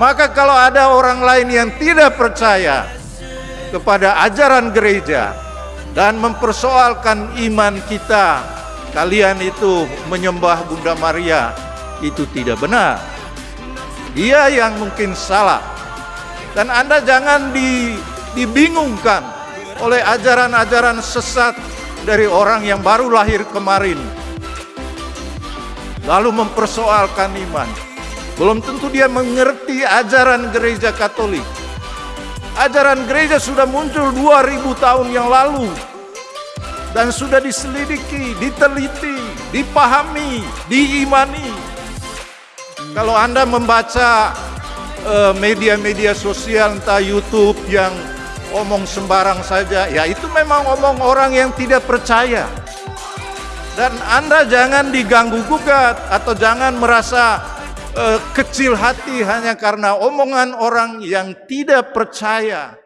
Maka kalau ada orang lain yang tidak percaya kepada ajaran gereja dan mempersoalkan iman kita, kalian itu menyembah Bunda Maria, itu tidak benar. Dia yang mungkin salah. Dan Anda jangan di, dibingungkan oleh ajaran-ajaran sesat dari orang yang baru lahir kemarin. Lalu mempersoalkan iman. Belum tentu dia mengerti ajaran gereja Katolik. Ajaran gereja sudah muncul 2000 tahun yang lalu dan sudah diselidiki, diteliti, dipahami, diimani. Kalau Anda membaca eh, media-media uh, sosial entah YouTube yang omong sembarang saja, ya itu memang omong orang yang tidak percaya. Dan Anda jangan diganggu gugat atau jangan merasa uh, kecil hati hanya karena omongan orang yang tidak percaya